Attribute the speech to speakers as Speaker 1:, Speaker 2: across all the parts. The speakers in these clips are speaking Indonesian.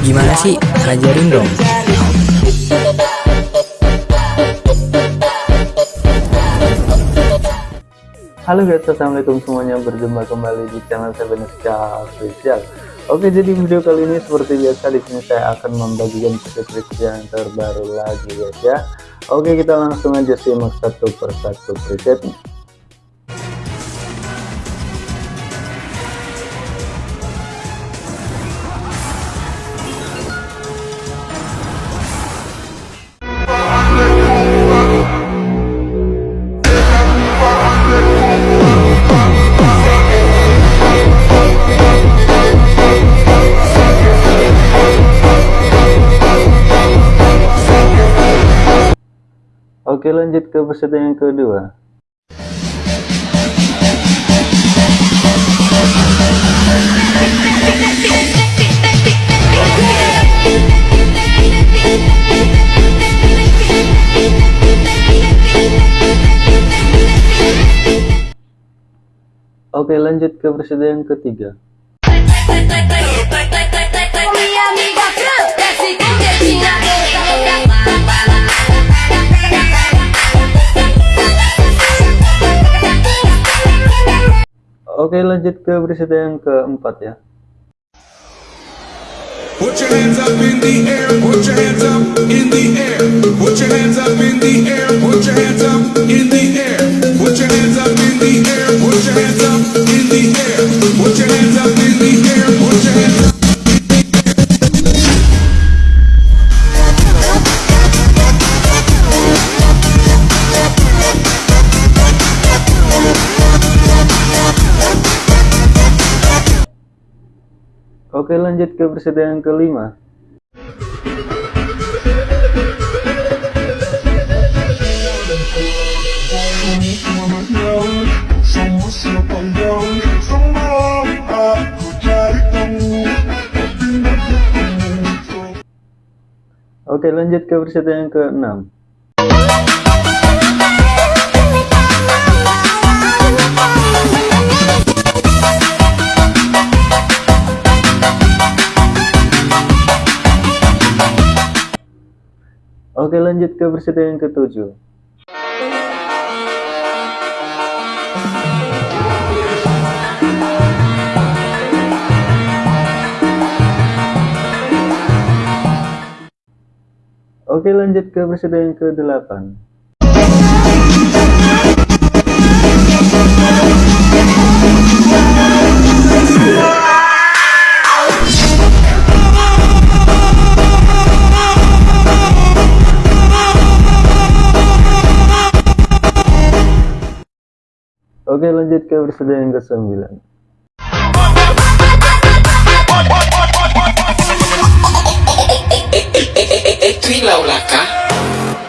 Speaker 1: Gimana sih? Ajarin dong.
Speaker 2: Halo guys, assalamualaikum semuanya berjumpa kembali di channel Sebenuska Official. Oke, jadi video kali ini seperti biasa di sini saya akan membagikan tips yang terbaru lagi guys ya. Oke, kita langsung aja simak satu persatu presetnya. Oke lanjut ke peserta yang kedua. Oke lanjut ke peserta yang ketiga Oke lanjut ke berita yang keempat ya. Put your hands up in the air, put your hands up in the air, put your hands up in the air, put your hands up in the air, put your hands up in the air, put your hands up in the Oke lanjut ke persediaan kelima. Oke lanjut ke persediaan ke-6 lanjut ke peserta yang ketujuh. Oke lanjut ke peserta yang ke-8 Oke lanjut ke episode yang ke-9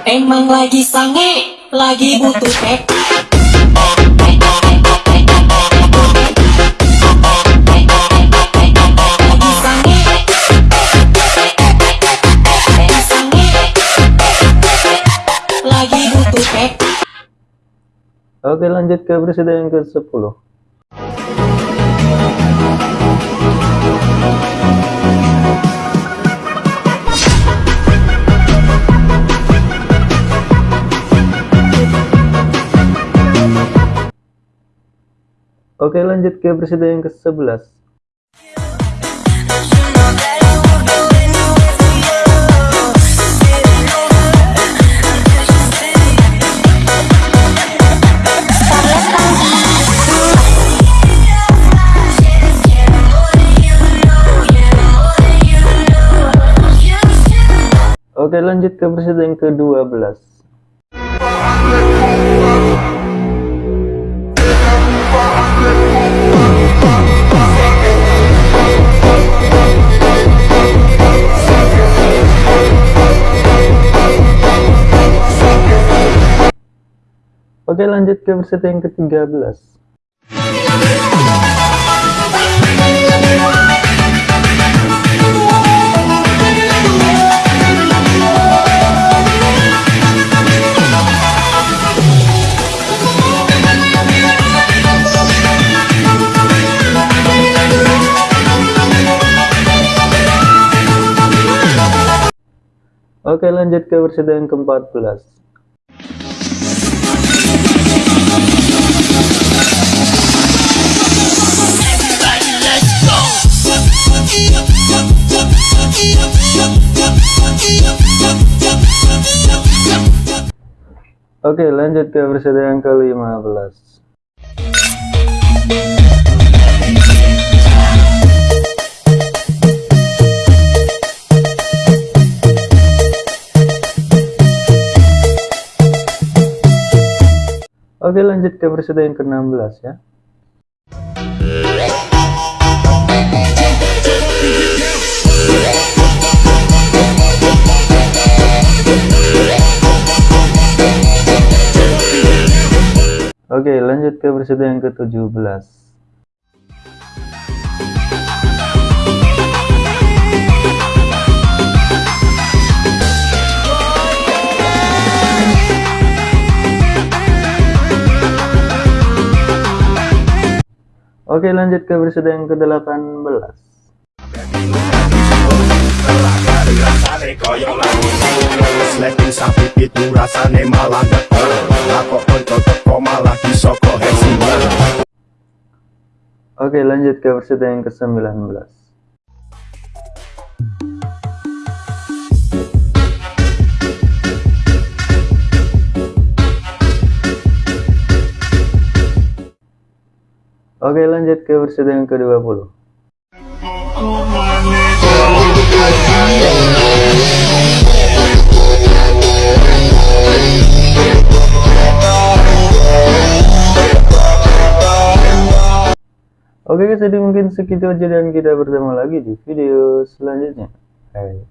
Speaker 3: Emang lagi sange, lagi butuh tek
Speaker 2: Oke lanjut ke presiden yang ke-10 Oke lanjut ke presiden yang ke-11 Oke lanjut ke presiden ke-12 Oke lanjut ke presiden yang ke-13 Oke lanjut ke episode yang ke-14 Oke lanjut ke episode yang ke-15 Oke lanjut ke episode yang ke-16 ya. Oke lanjut ke episode yang ke-17 Oke lanjut ke episode yang ke-18
Speaker 4: Slapin sapi itu rasane malah geter Lakok konco teko malah disoko hesiman
Speaker 2: Oke lanjut ke episode yang ke-19 Oke lanjut ke episode yang ke-20 Oke guys jadi mungkin segitu aja dan kita bertemu lagi di video selanjutnya. Hai